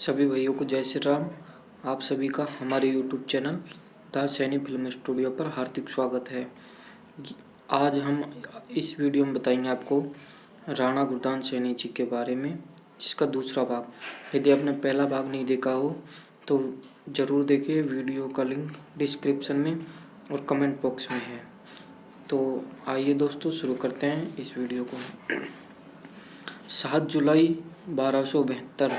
सभी भाइयों को जय श्री राम। आप सभी का हमारे YouTube channel the Saini film studio पर हार्दिक स्वागत है। आज हम इस वीडियो में बताएँगे आपको राणा गुरदान सैनी जी के बारे में, जिसका दूसरा भाग। यदि आपने पहला भाग नहीं देखा हो तो ज़रूर देखिए। वीडियो का लिंक डिस्क्रिप्शन में और कमेंट बॉक्स में है। तो आइए दोस्तों, शुरू करते हैं इस वीडियो को। सात जुलाई बारह सौ बहत्तर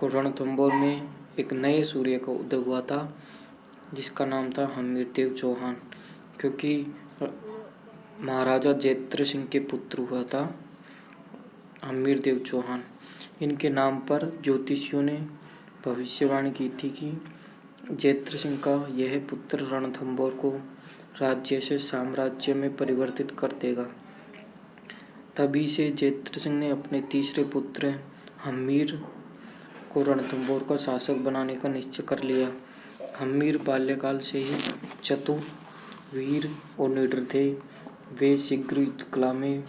को रणथंबोर में एक नए सूर्य का उदय हुआ था, जिसका नाम था हमीर देव चौहान, क्योंकि महाराजा जैत्र सिंह के पुत्र हुआ था हमीर देव चौहान। इनके नाम पर ज्योतिषियों ने भविष्यवाणी की थी कि जैत्र सिंह का यह पुत्र रणथंबोर को राज्य से साम्राज्य में परिवर्तित कर देगा। तभी से जैत्र सिंह ने अपने तीसरे पुत्र हमीर को रणथंबोर का शासक बनाने का निश्चय कर लिया। हमीर बाल्यकाल से ही चतुर, वीर और निडर थे। वे शीघ्र युद्ध कला में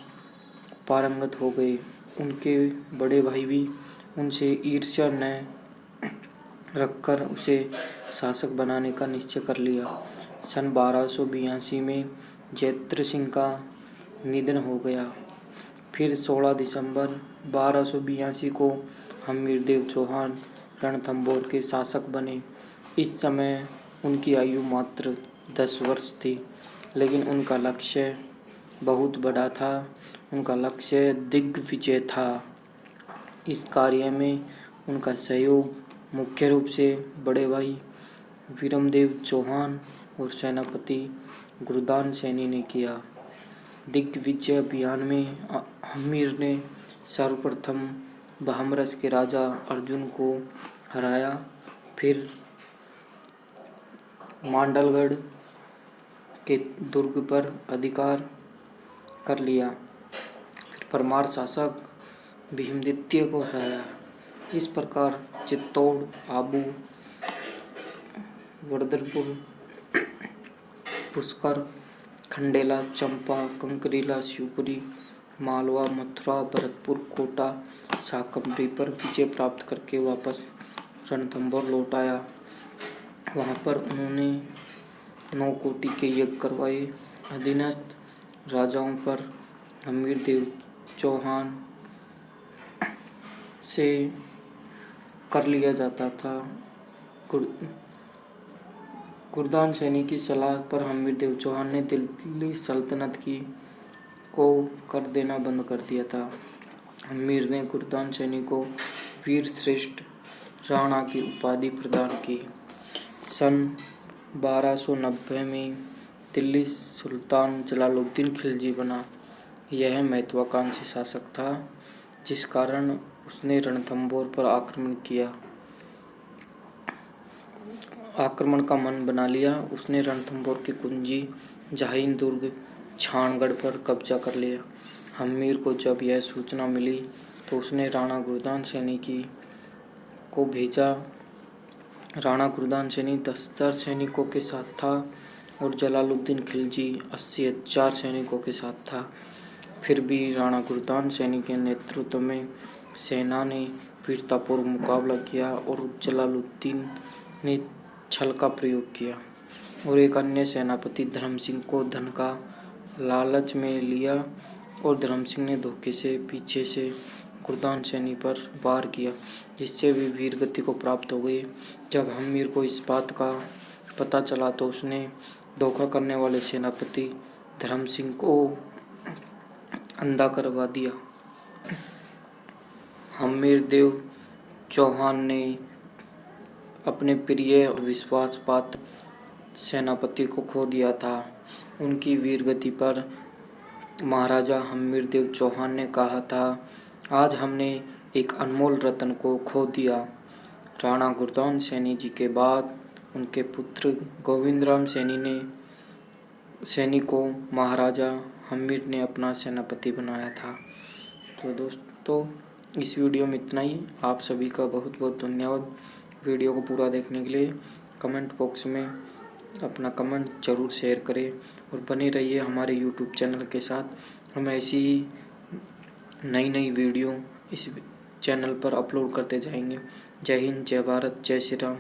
पारंगत हो गए। उनके बड़े भाई भी उनसे ईर्ष्या न रखकर उसे शासक बनाने का निश्चय कर लिया। सन बारह में जैत्र सिंह का निधन हो गया। फिर 16 दिसंबर बारह को हमीरदेव चौहान रणथंबोर के शासक बने। इस समय उनकी आयु मात्र दस वर्ष थी, लेकिन उनका लक्ष्य बहुत बड़ा था। उनका लक्ष्य दिग्विजय था। इस कार्य में उनका सहयोग मुख्य रूप से बड़े भाई वीरमदेव चौहान और सेनापति गुरुदान सैनी ने किया। दिग्विजय अभियान में हमीर ने सर्वप्रथम बहमरस के राजा अर्जुन को हराया। फिर मांडलगढ़ के दुर्ग पर अधिकार कर लिया। फिर परमार शासक भीमदित्य को हराया। इस प्रकार चित्तौड़, आबू, वर्दरपुर, पुष्कर, खंडेला, चंपा, कंकरीला, शिवपुरी मालवा, मथुरा, भरतपुर, कोटा शाकंभरी पर विजय प्राप्त करके वापस रणथंबोर लौट आया। वहाँ पर उन्होंने नौ कोटि के यज्ञ करवाए। अधीनस्थ राजाओं पर हमीर देव चौहान से कर लिया जाता था। गुरदान सैनी की सलाह पर हमीर देव चौहान ने दिल्ली सल्तनत की। को कर देना बंद कर दिया था। अमीर ने गुरदान सैनी को वीर श्रेष्ठ राणा की उपाधि प्रदान की। सन 1290 में दिल्ली सुल्तान जलालुद्दीन खिलजी बना। यह महत्वाकांक्षी शासक था, जिस कारण उसने रणथंबोर पर आक्रमण किया। आक्रमण का मन बना लिया। उसने रणथंबोर की कुंजी जहाइन दुर्ग छानगढ़ पर कब्जा कर लिया। हमीर को जब यह सूचना मिली तो उसने राणा गुरदान सैनी की को भेजा। राणा गुरदान सैनी दस हज़ार सैनिकों के साथ था और जलालुद्दीन खिलजी अस्सी हज़ार सैनिकों के साथ था। फिर भी राणा गुरदान सैनी के नेतृत्व में सेना ने वीरतापूर्व मुकाबला किया और जलालुद्दीन ने छल का प्रयोग किया और एक अन्य सेनापति धर्म सिंह को धन का लालच में लिया और धर्म सिंह ने धोखे से पीछे से गुरदान सैनी पर वार किया, जिससे भी वीर गति को प्राप्त हो गए। जब हमीर को इस बात का पता चला तो उसने धोखा करने वाले सेनापति धर्म सिंह को अंधा करवा दिया। हमीर देव चौहान ने अपने प्रिय विश्वास पात्र सेनापति को खो दिया था। उनकी वीरगति पर महाराजा हमीर देव चौहान ने कहा था, आज हमने एक अनमोल रत्न को खो दिया। राणा गुरदान सैनी जी के बाद उनके पुत्र गोविंद राम सैनी ने, सैनी को महाराजा हमीर ने अपना सेनापति बनाया था। तो दोस्तों, इस वीडियो में इतना ही। आप सभी का बहुत बहुत धन्यवाद वीडियो को पूरा देखने के लिए। कमेंट बॉक्स में अपना कमेंट ज़रूर शेयर करें और बने रहिए हमारे यूट्यूब चैनल के साथ। हम ऐसी ही नई नई वीडियो इस चैनल पर अपलोड करते जाएँगे। जय हिंद, जय भारत, जय श्री राम।